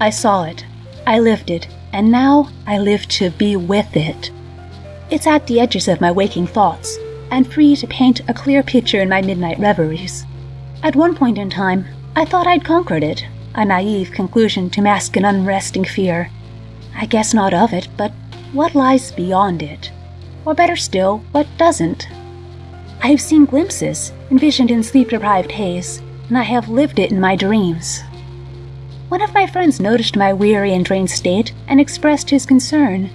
I saw it, I lived it, and now I live to be with it. It's at the edges of my waking thoughts, and free to paint a clear picture in my midnight reveries. At one point in time, I thought I'd conquered it, a naive conclusion to mask an unresting fear. I guess not of it, but what lies beyond it? Or better still, what doesn't? I have seen glimpses, envisioned in sleep deprived haze, and I have lived it in my dreams. One of my friends noticed my weary and drained state and expressed his concern.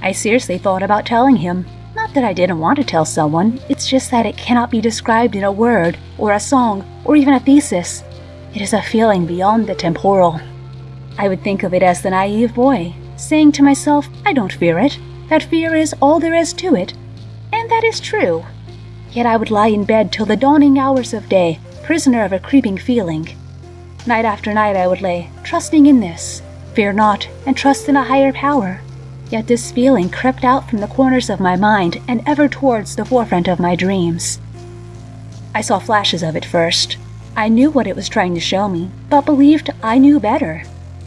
I seriously thought about telling him. Not that I didn't want to tell someone, it's just that it cannot be described in a word, or a song, or even a thesis. It is a feeling beyond the temporal. I would think of it as the naive boy, saying to myself, I don't fear it. That fear is all there is to it. And that is true. Yet I would lie in bed till the dawning hours of day, prisoner of a creeping feeling. Night after night I would lay, trusting in this, fear not, and trust in a higher power. Yet this feeling crept out from the corners of my mind and ever towards the forefront of my dreams. I saw flashes of it first. I knew what it was trying to show me, but believed I knew better.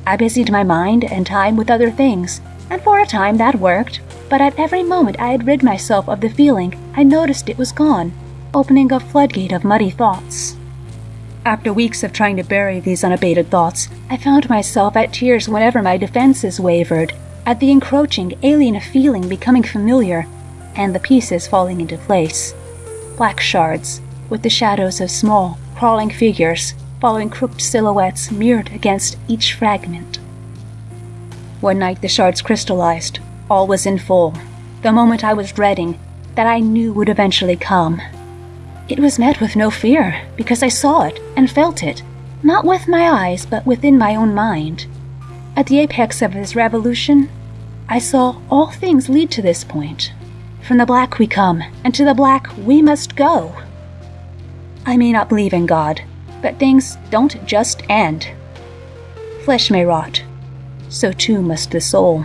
I busied my mind and time with other things, and for a time that worked, but at every moment I had rid myself of the feeling, I noticed it was gone, opening a floodgate of muddy thoughts. After weeks of trying to bury these unabated thoughts, I found myself at tears whenever my defenses wavered, at the encroaching, alien feeling becoming familiar, and the pieces falling into place. Black shards, with the shadows of small, crawling figures, following crooked silhouettes mirrored against each fragment. One night the shards crystallized. All was in full. The moment I was dreading, that I knew would eventually come. It was met with no fear, because I saw it and felt it, not with my eyes, but within my own mind. At the apex of this revolution, I saw all things lead to this point. From the black we come, and to the black we must go. I may not believe in God, but things don't just end. Flesh may rot, so too must the soul.